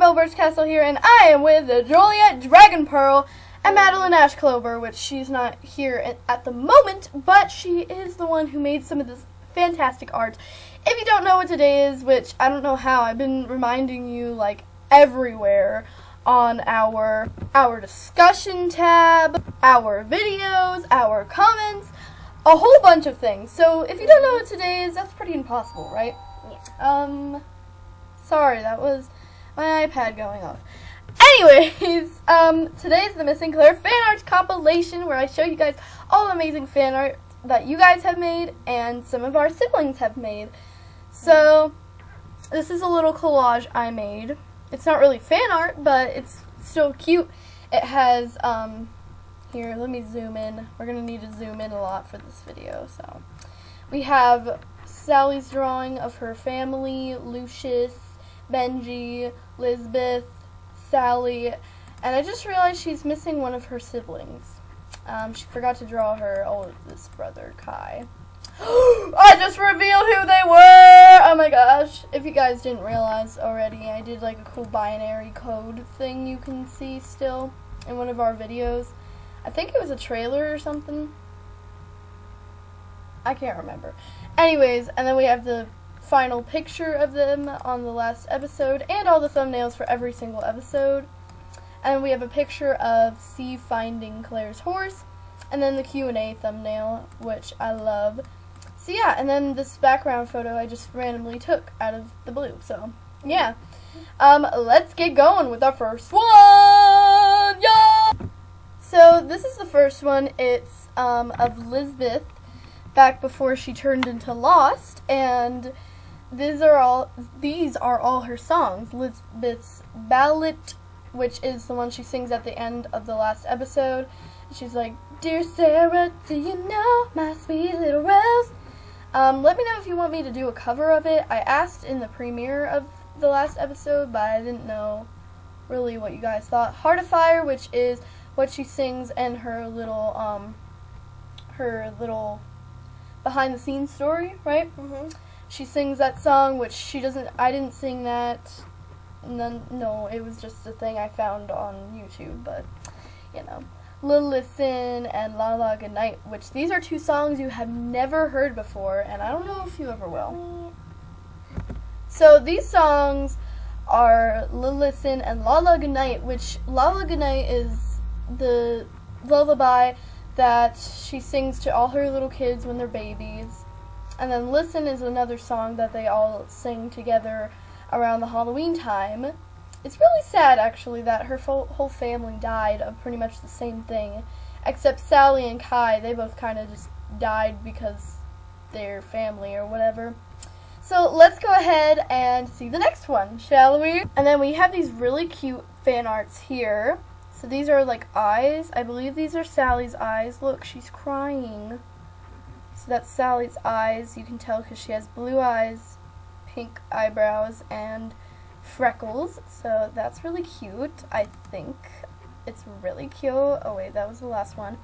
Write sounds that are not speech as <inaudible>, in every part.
Annabelle Birch Castle here, and I am with the Juliet Dragon Pearl and Madeline Ash Clover, which she's not here at, at the moment, but she is the one who made some of this fantastic art. If you don't know what today is, which I don't know how, I've been reminding you like everywhere on our our discussion tab, our videos, our comments, a whole bunch of things. So if you don't know what today is, that's pretty impossible, right? Yeah. Um, sorry, that was my iPad going off. Anyways, <laughs> um, today's the Missing Claire fan art compilation where I show you guys all the amazing fan art that you guys have made and some of our siblings have made. So, this is a little collage I made. It's not really fan art, but it's still cute. It has, um, here, let me zoom in. We're going to need to zoom in a lot for this video, so. We have Sally's drawing of her family, Lucius, Benji, Lisbeth, Sally, and I just realized she's missing one of her siblings. Um, she forgot to draw her oldest brother, Kai. <gasps> I just revealed who they were! Oh my gosh. If you guys didn't realize already, I did like a cool binary code thing you can see still in one of our videos. I think it was a trailer or something. I can't remember. Anyways, and then we have the final picture of them on the last episode and all the thumbnails for every single episode. And we have a picture of C finding Claire's horse and then the Q&A thumbnail, which I love. So yeah, and then this background photo I just randomly took out of the blue. So, yeah. Um, let's get going with our first one. Yeah. So, this is the first one. It's um, of Lisbeth back before she turned into Lost and these are all these are all her songs. Lisbeth's ballad, which is the one she sings at the end of the last episode. She's like, "Dear Sarah, do you know my sweet little rose?" Um, let me know if you want me to do a cover of it. I asked in the premiere of the last episode, but I didn't know really what you guys thought. Heart of Fire, which is what she sings in her little um her little behind the scenes story, right? Mm-hmm. She sings that song, which she doesn't. I didn't sing that. None, no, it was just a thing I found on YouTube. But you know, Little Listen and La La Good Night, which these are two songs you have never heard before, and I don't know if you ever will. So these songs are Little Listen and La La Good Night, which La La Good Night is the lullaby that she sings to all her little kids when they're babies. And then Listen is another song that they all sing together around the Halloween time. It's really sad, actually, that her whole family died of pretty much the same thing. Except Sally and Kai, they both kind of just died because they're family or whatever. So let's go ahead and see the next one, shall we? And then we have these really cute fan arts here. So these are like eyes. I believe these are Sally's eyes. Look, she's crying. So that's Sally's eyes. You can tell because she has blue eyes, pink eyebrows, and freckles. So that's really cute, I think. It's really cute. Oh wait, that was the last one.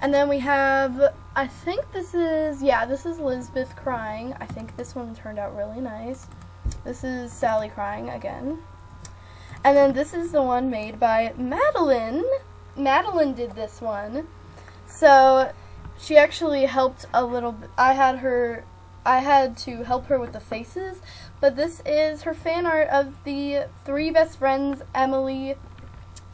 And then we have, I think this is, yeah, this is Lisbeth crying. I think this one turned out really nice. This is Sally crying again. And then this is the one made by Madeline. Madeline did this one. So she actually helped a little bit. I had her, I had to help her with the faces, but this is her fan art of the three best friends, Emily,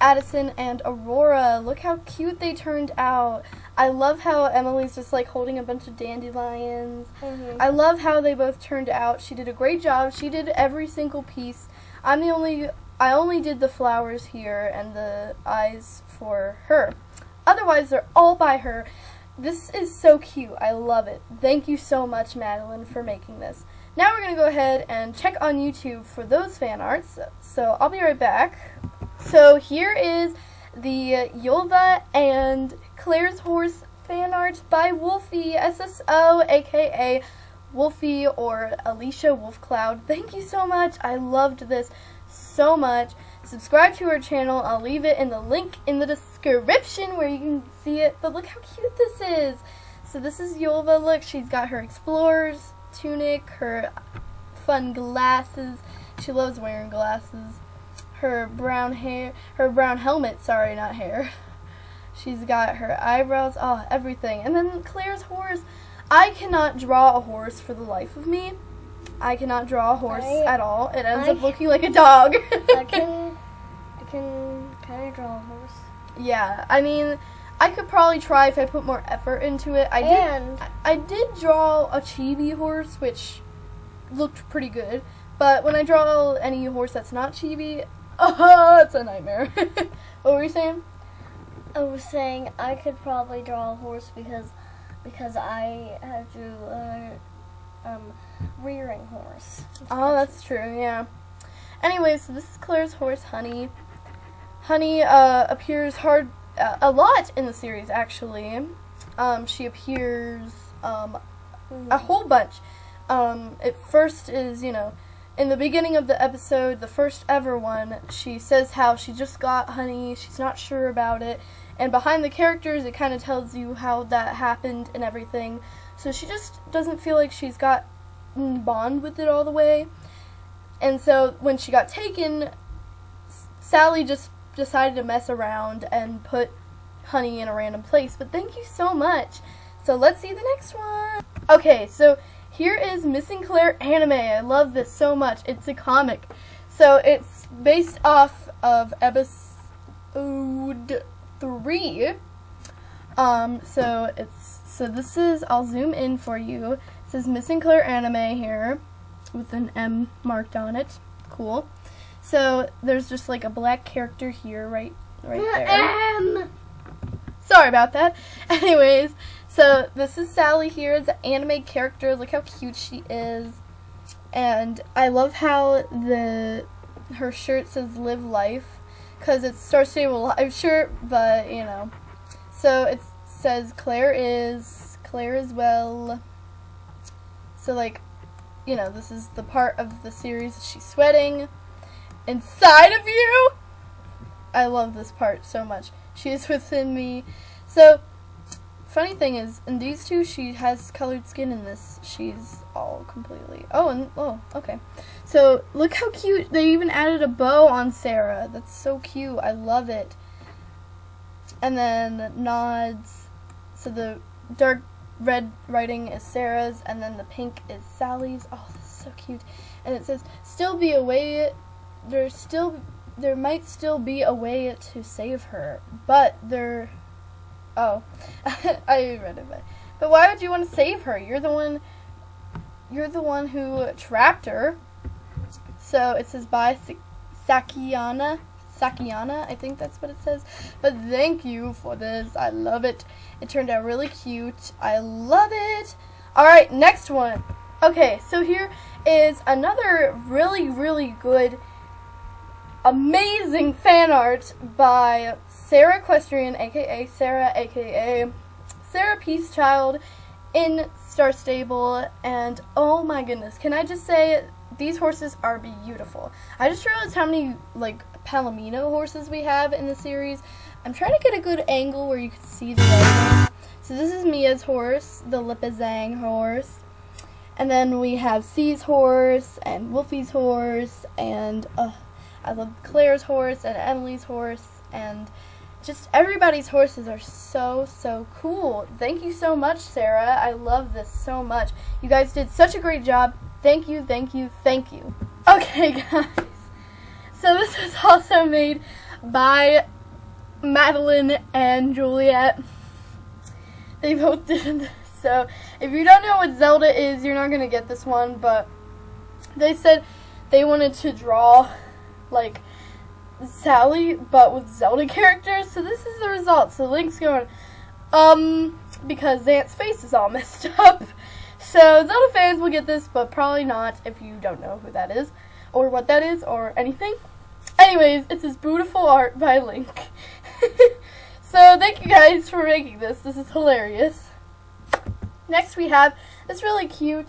Addison, and Aurora. Look how cute they turned out. I love how Emily's just like holding a bunch of dandelions. Mm-hmm. I love how they both turned out. She did a great job. She did every single piece. I'm the only, I only did the flowers here and the eyes for her. Otherwise, they're all by her. This is so cute. I love it. Thank you so much, Madeline, for making this. Now we're going to go ahead and check on YouTube for those fan arts. So I'll be right back. So here is the Yulva and Claire's Horse fan art by Wolfie, SSO, aka Wolfie or Alicia Wolfcloud. Thank you so much. I loved this so much. Subscribe to our channel. I'll leave it in the link in the description where you can see it. But look how cute this is. So this is Yulva. Look, she's got her explorer's tunic, her fun glasses. She loves wearing glasses. her brown hair, her brown helmet. Sorry, not hair. She's got her eyebrows, oh, everything. And then Claire's horse. I cannot draw a horse for the life of me. I cannot draw a horse I- at all. It ends I- up looking like a dog. Can, I kind of draw a horse. yeah, I mean, I could probably try if I put more effort into it. I did. and I- I did draw a chibi horse, which looked pretty good. But when I draw any horse that's not chibi, oh, <laughs> it's a nightmare. <laughs> what were you saying? I was saying I could probably draw a horse because because I have to learn um, rearing horse. Oh, that's true. Yeah. Anyway, so this is Claire's horse, Honey. Honey uh, appears hard uh, a lot in the series, actually. Um, she appears um, a whole bunch. Um, it first is, you know, in the beginning of the episode, the first ever one, she says how she just got honey, she's not sure about it, and behind the characters, it kind of tells you how that happened and everything. So she just doesn't feel like she's got bond with it all the way. And so when she got taken, S- Sally just decided to mess around and put honey in a random place. But thank you so much. So let's see the next one. Okay, so here is Missing Claire anime. I love this so much. It's a comic. So it's based off of episode three. Um, so it's so this is I'll zoom in for you. It says Missing Claire anime here with an M marked on it. Cool. So there's just like a black character here, right, right there. Um, Sorry about that. <laughs> Anyways, so this is Sally here. It's an anime character. Look how cute she is. And I love how the her shirt says "Live Life" because it's Star Stable Live shirt, but you know. So it says Claire is Claire is well. So like, you know, this is the part of the series that she's sweating inside of you. I love this part so much. She is within me. So, funny thing is, in these two, she has colored skin. In this, she's all completely. Oh, and oh, okay. So look how cute. They even added a bow on Sarah. That's so cute. I love it. And then nods. So the dark red writing is Sarah's, and then the pink is Sally's. Oh, so cute. And it says, "Still be a way. There's still." There might still be a way to save her, but there Oh, <laughs> I read it. But, but why would you want to save her? You're the one. You're the one who trapped her. So it says by Sa- Sakiana. Sakiana, I think that's what it says. But thank you for this. I love it. It turned out really cute. I love it. All right, next one. Okay, so here is another really, really good amazing fan art by Sarah Equestrian, aka Sarah, aka Sarah Peacechild in Star Stable. And oh my goodness, can I just say these horses are beautiful. I just realized how many like Palomino horses we have in the series. I'm trying to get a good angle where you can see the. So this is Mia's horse, the Lipizzan horse. And then we have C's horse and Wolfie's horse and uh, I love Claire's horse and Emily's horse and just everybody's horses are so so cool. Thank you so much, Sarah. I love this so much. You guys did such a great job. Thank you, thank you, thank you. <laughs> Okay, guys. So this was also made by Madeline and Juliet. They both <laughs> did this. So if you don't know what Zelda is, you're not gonna get this one. But they said they wanted to draw like Sally, but with Zelda characters. So this is the result. So Link's going, um, because Zant's face is all <laughs> messed up. So Zelda fans will get this, but probably not if you don't know who that is, or what that is, or anything. Anyways, it's this beautiful art by Link. <laughs> so thank you guys for making this. This is hilarious. Next we have this really cute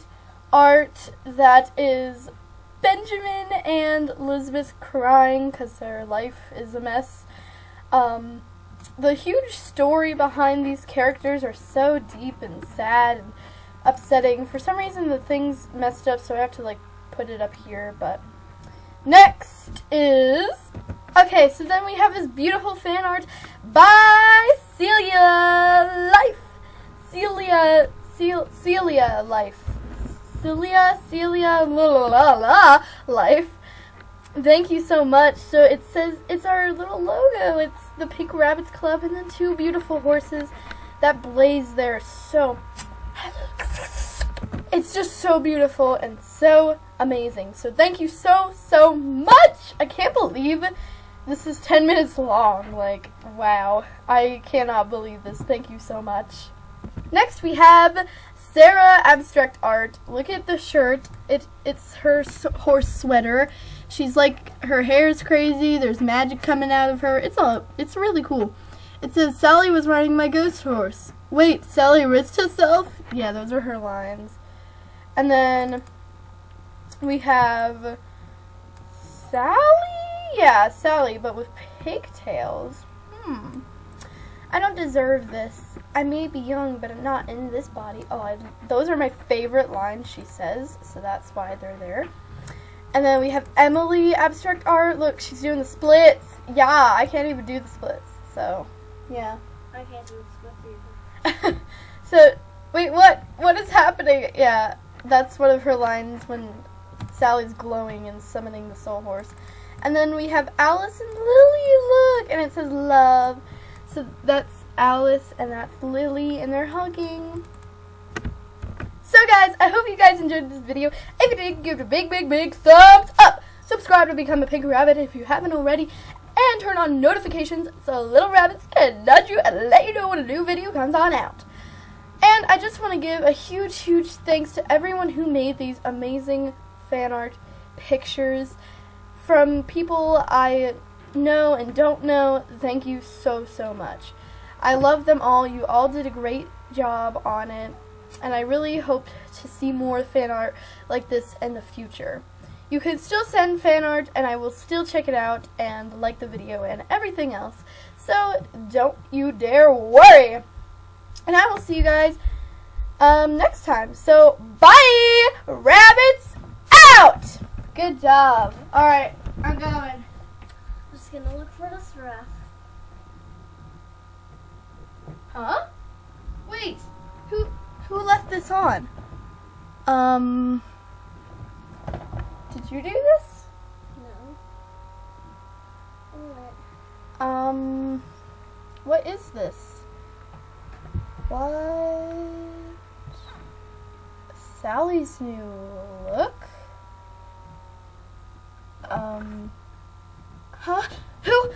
art that is Benjamin and Elizabeth crying because their life is a mess. Um, the huge story behind these characters are so deep and sad and upsetting. For some reason, the thing's messed up, so I have to like put it up here. But next is Okay, so then we have this beautiful fan art by Celia Life. Celia, Cel- Celia Life. Celia, Celia, la la la Life. Thank you so much. So it says it's our little logo. It's the Pink Rabbits Club and then two beautiful horses that blaze there. So it's just so beautiful and so amazing. So thank you so so much. I can't believe this is 10 minutes long. Like wow. I cannot believe this. Thank you so much. Next we have Sarah Abstract Art. Look at the shirt. It it's her horse sweater. She's like her hair is crazy. There's magic coming out of her. It's all it's really cool. It says Sally was riding my ghost horse. Wait, Sally risked herself? Yeah, those are her lines. And then we have Sally? Yeah, Sally, but with pigtails. Hmm. I don't deserve this. I may be young, but I'm not in this body. Oh, I, those are my favorite lines she says, so that's why they're there. And then we have Emily Abstract Art. Look, she's doing the splits. Yeah, I can't even do the splits. So, yeah. I can't do the splits you. <laughs> so, wait, what? What is happening? Yeah, that's one of her lines when Sally's glowing and summoning the soul horse. And then we have Alice and Lily, look, and it says love. So that's Alice and that's Lily, and they're hugging. So guys, I hope you guys enjoyed this video. If you did, give it a big, big, big thumbs up. Subscribe to become a pink rabbit if you haven't already. And turn on notifications so little rabbits can nudge you and let you know when a new video comes on out. And I just want to give a huge, huge thanks to everyone who made these amazing fan art pictures from people I know and don't know. Thank you so, so much. I love them all. You all did a great job on it. And I really hope to see more fan art like this in the future. You can still send fan art and I will still check it out and like the video and everything else. So don't you dare worry. And I will see you guys um, next time. So bye, rabbits out. Good job. All right, I'm going. Just gonna look for the giraffe. Huh? Wait, who who left this on? Um, did you do this? No. Alright. Um, what is this? What? Sally's new look? Um, huh? Who?